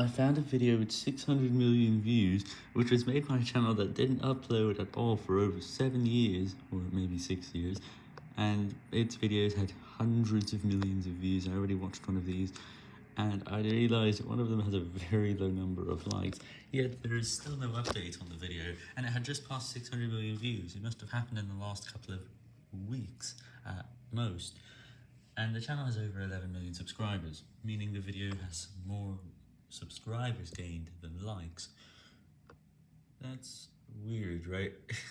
I found a video with 600 million views, which was made by a channel that didn't upload at all for over 7 years, or maybe 6 years, and its videos had hundreds of millions of views. I already watched one of these, and I realized one of them has a very low number of likes, yet there is still no update on the video, and it had just passed 600 million views. It must have happened in the last couple of weeks at most. And the channel has over 11 million subscribers, meaning the video has more subscribers gained than likes. That's weird, right?